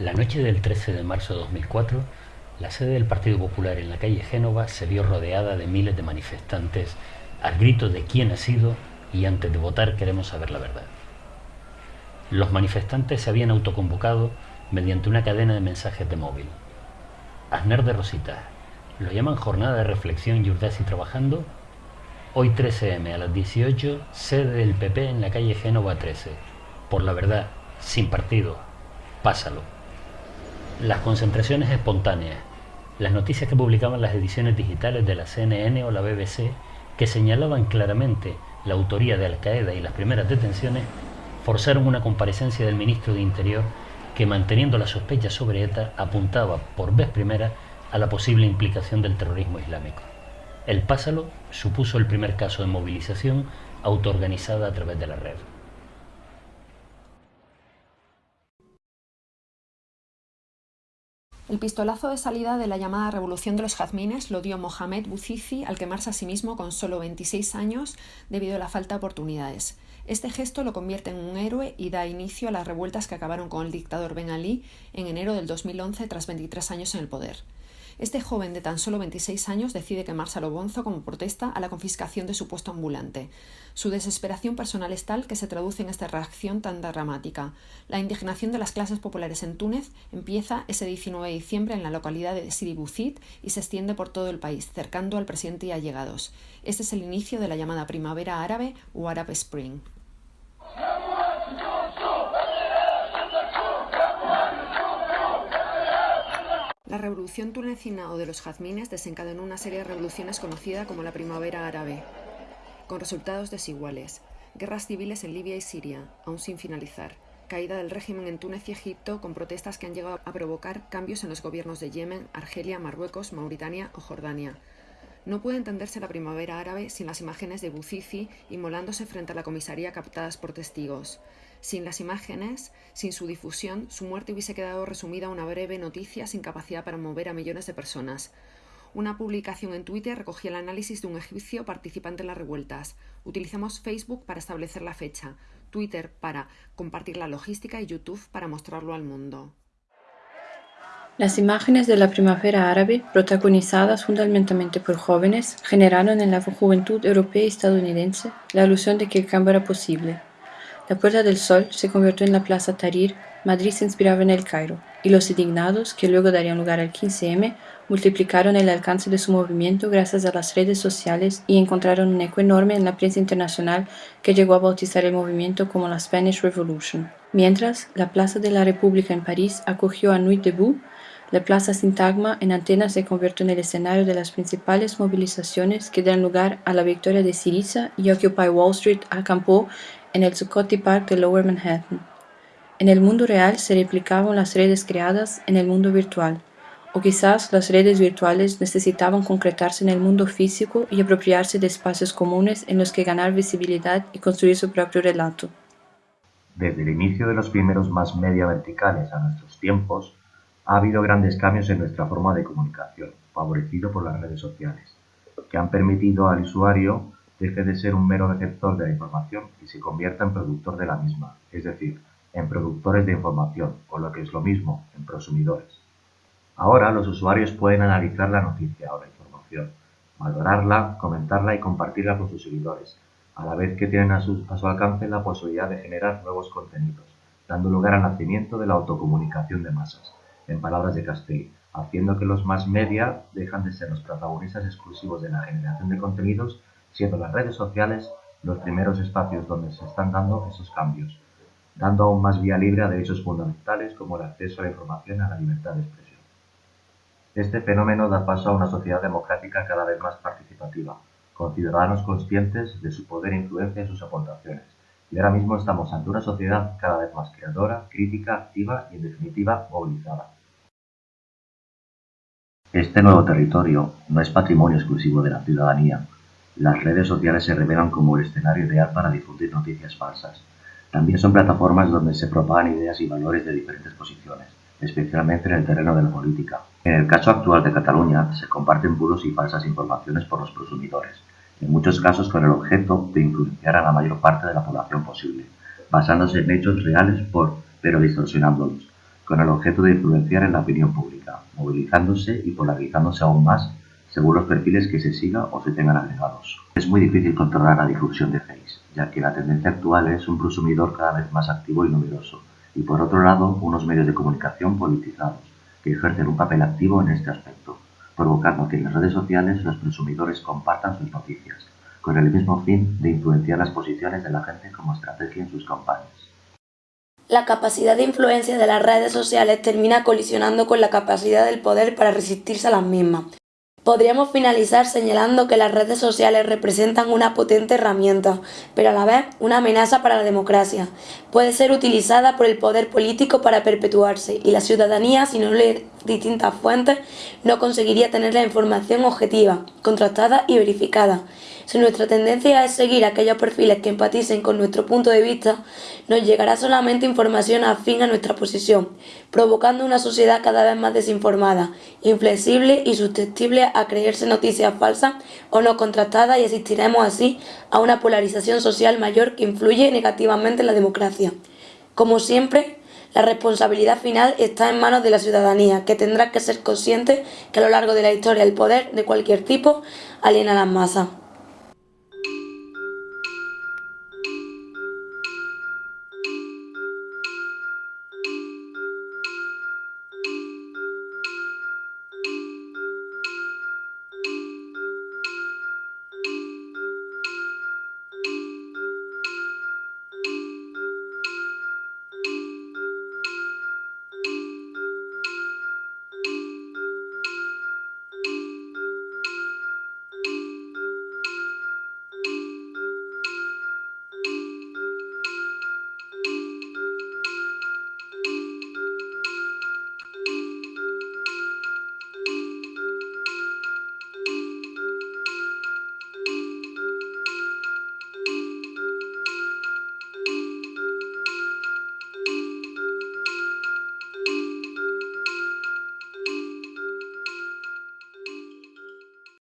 La noche del 13 de marzo de 2004, la sede del Partido Popular en la calle Génova se vio rodeada de miles de manifestantes al grito de quién ha sido y antes de votar queremos saber la verdad. Los manifestantes se habían autoconvocado mediante una cadena de mensajes de móvil. Aznar de Rosita, ¿lo llaman jornada de reflexión y Urdasi trabajando? Hoy 13M a las 18, sede del PP en la calle Génova 13. Por la verdad, sin partido, pásalo. Las concentraciones espontáneas, las noticias que publicaban las ediciones digitales de la CNN o la BBC, que señalaban claramente la autoría de Al Qaeda y las primeras detenciones, forzaron una comparecencia del ministro de Interior que, manteniendo la sospecha sobre ETA, apuntaba por vez primera a la posible implicación del terrorismo islámico. El Pásalo supuso el primer caso de movilización autoorganizada a través de la red. El pistolazo de salida de la llamada Revolución de los Jazmines lo dio Mohamed Bouzizi al quemarse a sí mismo con solo 26 años debido a la falta de oportunidades. Este gesto lo convierte en un héroe y da inicio a las revueltas que acabaron con el dictador Ben Ali en enero del 2011 tras 23 años en el poder. Este joven de tan solo 26 años decide quemarse a lo bonzo como protesta a la confiscación de su puesto ambulante. Su desesperación personal es tal que se traduce en esta reacción tan dramática. La indignación de las clases populares en Túnez empieza ese 19 de diciembre en la localidad de Sidi Bouzid y se extiende por todo el país, cercando al presidente y allegados. Este es el inicio de la llamada primavera árabe o Arab Spring. La revolución tunecina o de los jazmines desencadenó una serie de revoluciones conocida como la primavera árabe, con resultados desiguales. Guerras civiles en Libia y Siria, aún sin finalizar. Caída del régimen en Túnez y Egipto, con protestas que han llegado a provocar cambios en los gobiernos de Yemen, Argelia, Marruecos, Mauritania o Jordania. No puede entenderse la primavera árabe sin las imágenes de Buzizi inmolándose frente a la comisaría captadas por testigos. Sin las imágenes, sin su difusión, su muerte hubiese quedado resumida a una breve noticia sin capacidad para mover a millones de personas. Una publicación en Twitter recogía el análisis de un egipcio participante en las revueltas. Utilizamos Facebook para establecer la fecha, Twitter para compartir la logística y YouTube para mostrarlo al mundo. Las imágenes de la primavera árabe, protagonizadas fundamentalmente por jóvenes, generaron en la juventud europea y estadounidense la ilusión de que el cambio era posible. La Puerta del Sol se convirtió en la Plaza Tahrir, Madrid se inspiraba en el Cairo, y los indignados, que luego darían lugar al 15M, multiplicaron el alcance de su movimiento gracias a las redes sociales y encontraron un eco enorme en la prensa internacional que llegó a bautizar el movimiento como la Spanish Revolution. Mientras, la Plaza de la República en París acogió a Nuit Debout, la Plaza Sintagma en Atenas se convirtió en el escenario de las principales movilizaciones que dan lugar a la victoria de Syriza y Occupy Wall Street acampó en el Zuccotti Park de Lower Manhattan. En el mundo real se replicaban las redes creadas en el mundo virtual, o quizás las redes virtuales necesitaban concretarse en el mundo físico y apropiarse de espacios comunes en los que ganar visibilidad y construir su propio relato. Desde el inicio de los primeros más media verticales a nuestros tiempos, ha habido grandes cambios en nuestra forma de comunicación, favorecido por las redes sociales, que han permitido al usuario deje de ser un mero receptor de la información y se convierta en productor de la misma, es decir, en productores de información, o lo que es lo mismo, en prosumidores. Ahora los usuarios pueden analizar la noticia o la información, valorarla, comentarla y compartirla con sus seguidores, a la vez que tienen a su, a su alcance la posibilidad de generar nuevos contenidos, dando lugar al nacimiento de la autocomunicación de masas, en palabras de Castell, haciendo que los más media dejan de ser los protagonistas exclusivos de la generación de contenidos siendo las redes sociales los primeros espacios donde se están dando esos cambios, dando aún más vía libre a derechos fundamentales como el acceso a la información y a la libertad de expresión. Este fenómeno da paso a una sociedad democrática cada vez más participativa, con ciudadanos conscientes de su poder e influencia y sus aportaciones. Y ahora mismo estamos ante una sociedad cada vez más creadora, crítica, activa y en definitiva movilizada. Este nuevo territorio no es patrimonio exclusivo de la ciudadanía, las redes sociales se revelan como el escenario ideal para difundir noticias falsas. También son plataformas donde se propagan ideas y valores de diferentes posiciones, especialmente en el terreno de la política. En el caso actual de Cataluña, se comparten puros y falsas informaciones por los prosumidores, en muchos casos con el objeto de influenciar a la mayor parte de la población posible, basándose en hechos reales por, pero distorsionándolos, con el objeto de influenciar en la opinión pública, movilizándose y polarizándose aún más según los perfiles que se siga o se tengan agregados. Es muy difícil controlar la difusión de Face, ya que la tendencia actual es un consumidor cada vez más activo y numeroso, y por otro lado unos medios de comunicación politizados, que ejercen un papel activo en este aspecto, provocando que en las redes sociales los consumidores compartan sus noticias, con el mismo fin de influenciar las posiciones de la gente como estrategia en sus campañas. La capacidad de influencia de las redes sociales termina colisionando con la capacidad del poder para resistirse a las mismas. Podríamos finalizar señalando que las redes sociales representan una potente herramienta, pero a la vez una amenaza para la democracia. Puede ser utilizada por el poder político para perpetuarse y la ciudadanía, si no lee distintas fuentes, no conseguiría tener la información objetiva, contrastada y verificada. Si nuestra tendencia es seguir aquellos perfiles que empaticen con nuestro punto de vista, nos llegará solamente información afín a nuestra posición, provocando una sociedad cada vez más desinformada, inflexible y susceptible a creerse noticias falsas o no contrastadas y asistiremos así a una polarización social mayor que influye negativamente en la democracia. Como siempre, la responsabilidad final está en manos de la ciudadanía, que tendrá que ser consciente que a lo largo de la historia el poder de cualquier tipo aliena a las masas.